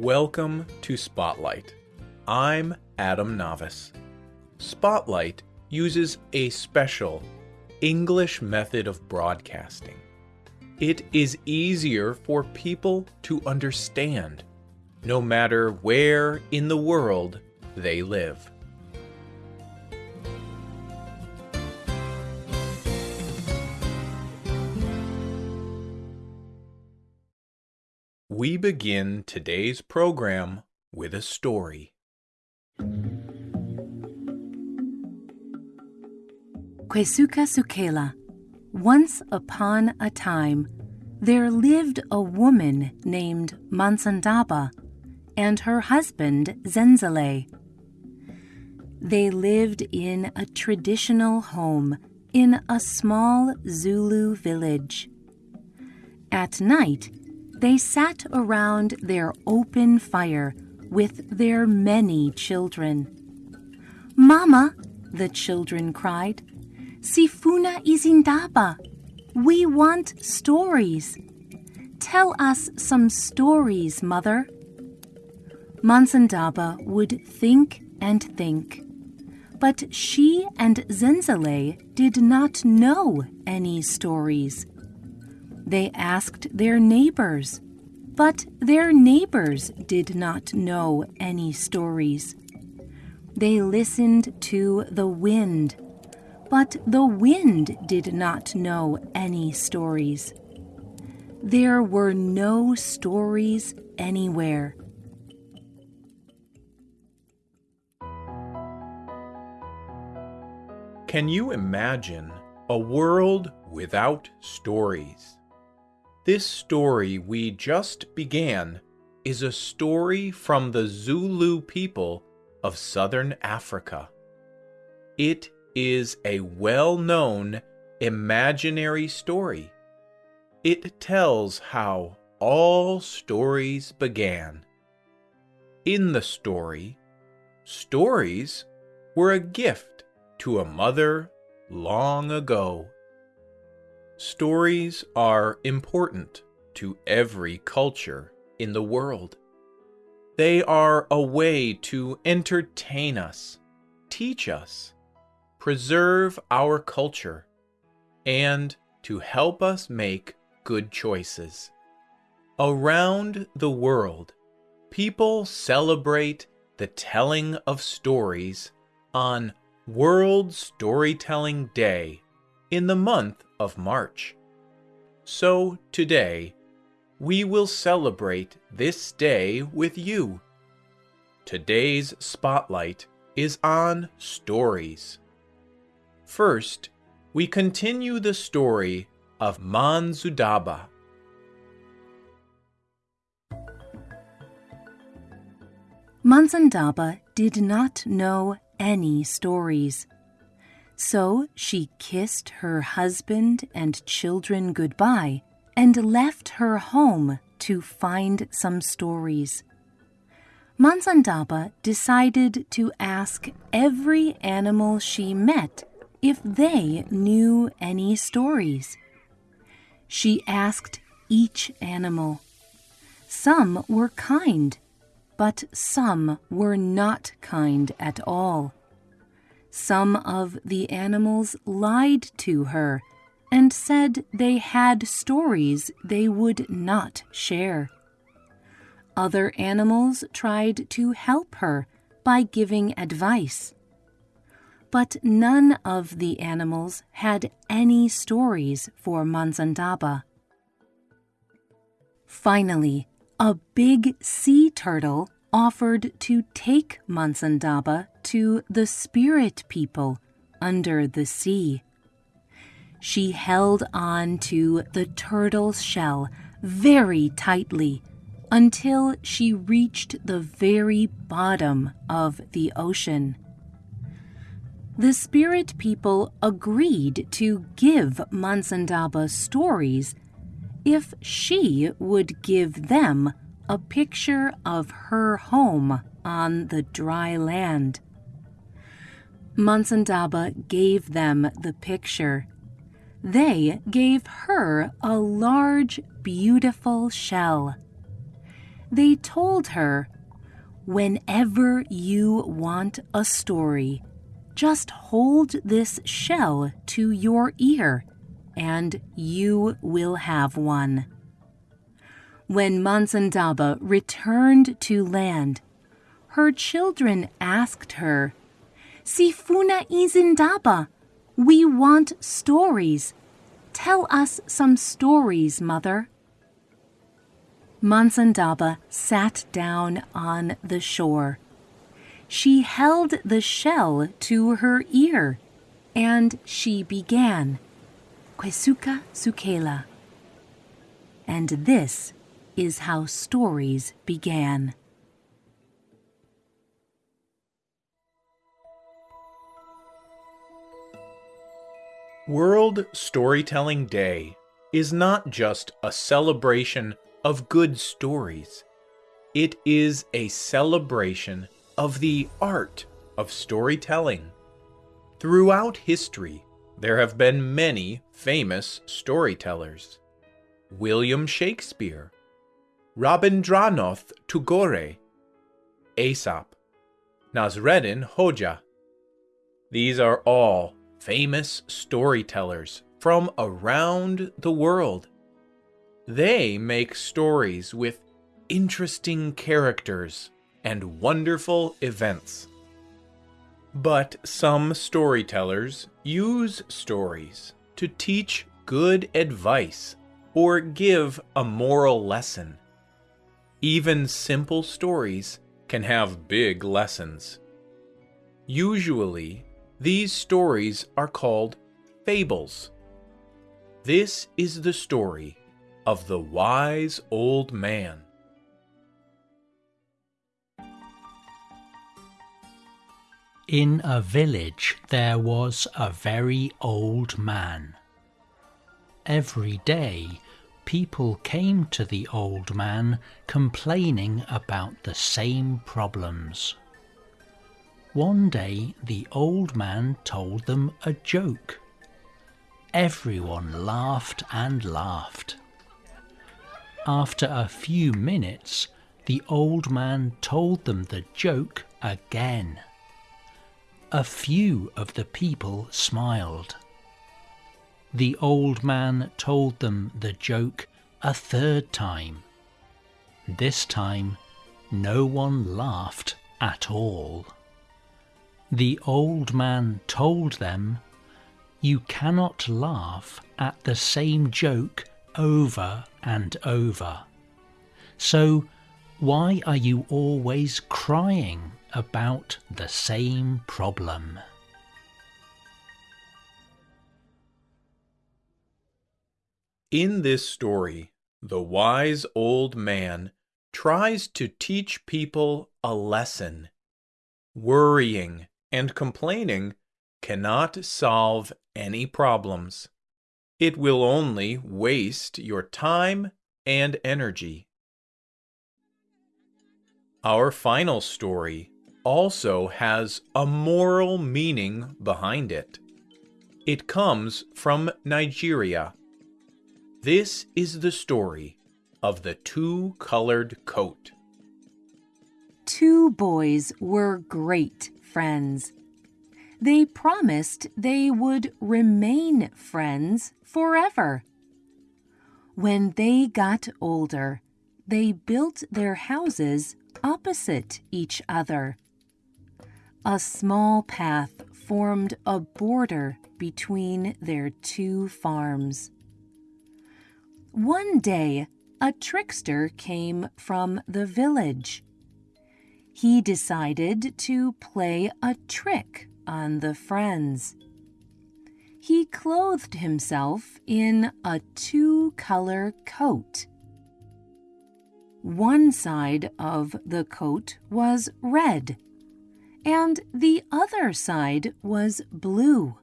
Welcome to Spotlight. I'm Adam Navis. Spotlight uses a special English method of broadcasting. It is easier for people to understand, no matter where in the world they live. We begin today's program with a story. Kwesuka Sukela. Once upon a time, there lived a woman named Mansandaba and her husband Zenzele. They lived in a traditional home in a small Zulu village. At night, they sat around their open fire with their many children. Mama, the children cried, Sifuna izindaba. We want stories. Tell us some stories, Mother. Mansandaba would think and think. But she and Zenzele did not know any stories. They asked their neighbors, but their neighbors did not know any stories. They listened to the wind, but the wind did not know any stories. There were no stories anywhere. Can you imagine a world without stories? This story we just began is a story from the Zulu people of southern Africa. It is a well known imaginary story. It tells how all stories began. In the story, stories were a gift to a mother long ago. Stories are important to every culture in the world. They are a way to entertain us, teach us, preserve our culture, and to help us make good choices. Around the world, people celebrate the telling of stories on World Storytelling Day in the month of March. So today, we will celebrate this day with you. Today's spotlight is on stories. First, we continue the story of Manzudaba. Mansandaba did not know any stories. So she kissed her husband and children goodbye and left her home to find some stories. Mansandaba decided to ask every animal she met if they knew any stories. She asked each animal. Some were kind, but some were not kind at all. Some of the animals lied to her and said they had stories they would not share. Other animals tried to help her by giving advice. But none of the animals had any stories for Mansandaba. Finally, a big sea turtle offered to take Mansandaba to the spirit people under the sea. She held on to the turtle's shell very tightly until she reached the very bottom of the ocean. The spirit people agreed to give Mansandaba stories if she would give them a picture of her home on the dry land. Mansandaba gave them the picture. They gave her a large, beautiful shell. They told her, Whenever you want a story, just hold this shell to your ear and you will have one. When Mansandaba returned to land, her children asked her, Sifuna Izindaba, we want stories. Tell us some stories, mother. Mansandaba sat down on the shore. She held the shell to her ear, and she began, Kwesuka Sukela. And this is how stories began. World Storytelling Day is not just a celebration of good stories. It is a celebration of the art of storytelling. Throughout history, there have been many famous storytellers. William Shakespeare, Rabindranath Tagore, Aesop, Nasreddin Hoja. These are all famous storytellers from around the world. They make stories with interesting characters and wonderful events. But some storytellers use stories to teach good advice or give a moral lesson. Even simple stories can have big lessons. Usually, these stories are called fables. This is the story of the wise old man. In a village there was a very old man. Every day people came to the old man complaining about the same problems. One day the old man told them a joke. Everyone laughed and laughed. After a few minutes, the old man told them the joke again. A few of the people smiled. The old man told them the joke a third time. This time, no one laughed at all. The old man told them, You cannot laugh at the same joke over and over. So, why are you always crying about the same problem? In this story, the wise old man tries to teach people a lesson. Worrying and complaining cannot solve any problems. It will only waste your time and energy. Our final story also has a moral meaning behind it. It comes from Nigeria this is the story of the two-colored coat. Two boys were great friends. They promised they would remain friends forever. When they got older, they built their houses opposite each other. A small path formed a border between their two farms. One day, a trickster came from the village. He decided to play a trick on the friends. He clothed himself in a two-color coat. One side of the coat was red, and the other side was blue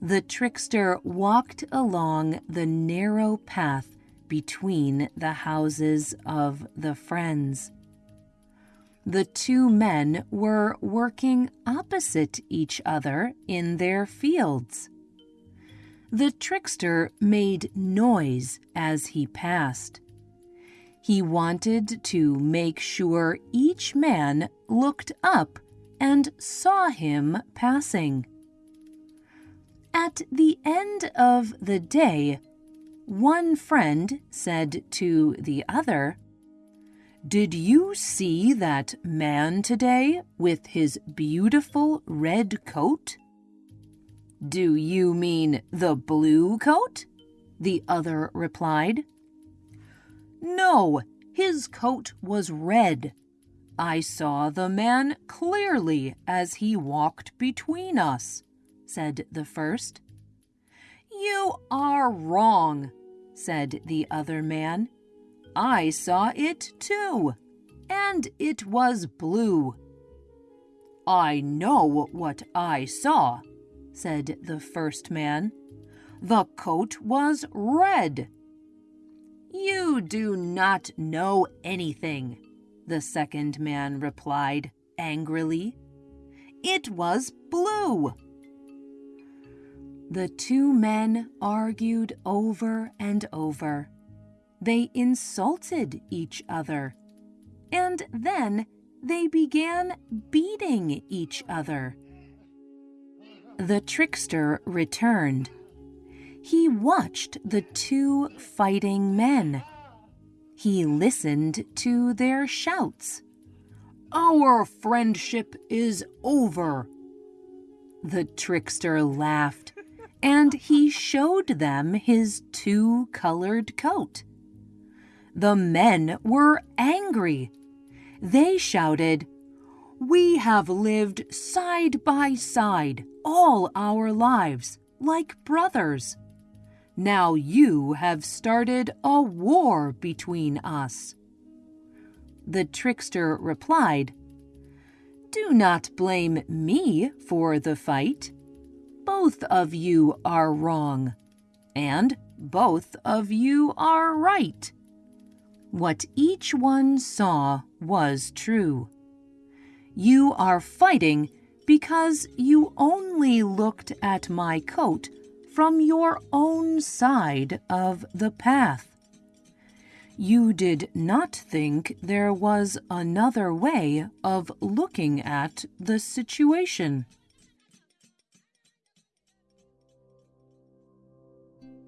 the trickster walked along the narrow path between the houses of the friends. The two men were working opposite each other in their fields. The trickster made noise as he passed. He wanted to make sure each man looked up and saw him passing. At the end of the day, one friend said to the other, Did you see that man today with his beautiful red coat? Do you mean the blue coat? The other replied. No, his coat was red. I saw the man clearly as he walked between us, said the first. You are wrong, said the other man. I saw it too, and it was blue. I know what I saw, said the first man. The coat was red. You do not know anything, the second man replied angrily. It was blue. The two men argued over and over. They insulted each other. And then they began beating each other. The trickster returned he watched the two fighting men. He listened to their shouts. Our friendship is over. The trickster laughed, and he showed them his two colored coat. The men were angry. They shouted, We have lived side by side all our lives, like brothers. Now you have started a war between us. The trickster replied, Do not blame me for the fight. Both of you are wrong, and both of you are right. What each one saw was true. You are fighting because you only looked at my coat from your own side of the path. You did not think there was another way of looking at the situation.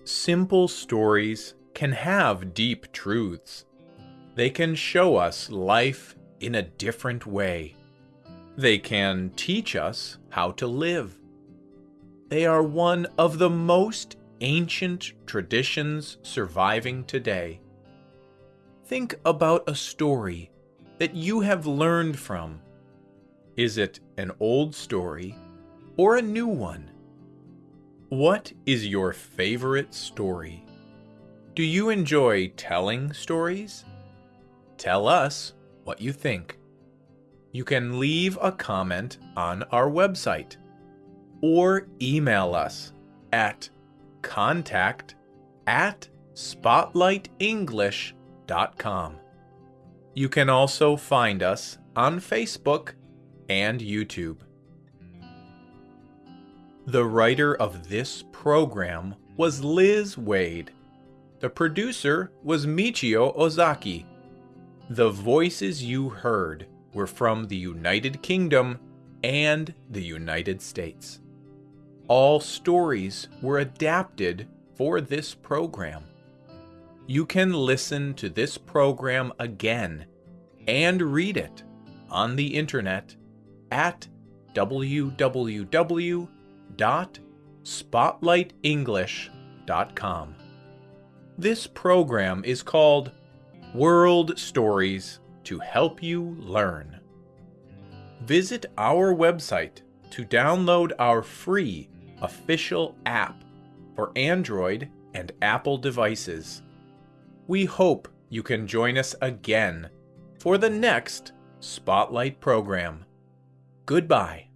Simple stories can have deep truths. They can show us life in a different way. They can teach us how to live. They are one of the most ancient traditions surviving today. Think about a story that you have learned from. Is it an old story or a new one? What is your favorite story? Do you enjoy telling stories? Tell us what you think. You can leave a comment on our website or email us at contact at spotlightenglish.com. You can also find us on Facebook and YouTube. The writer of this program was Liz Waid. The producer was Michio Ozaki. The voices you heard were from the United Kingdom and the United States all stories were adapted for this program. You can listen to this program again and read it on the internet at www.spotlightenglish.com. This program is called World Stories to Help You Learn. Visit our website to download our free official app for Android and Apple devices. We hope you can join us again for the next Spotlight program. Goodbye.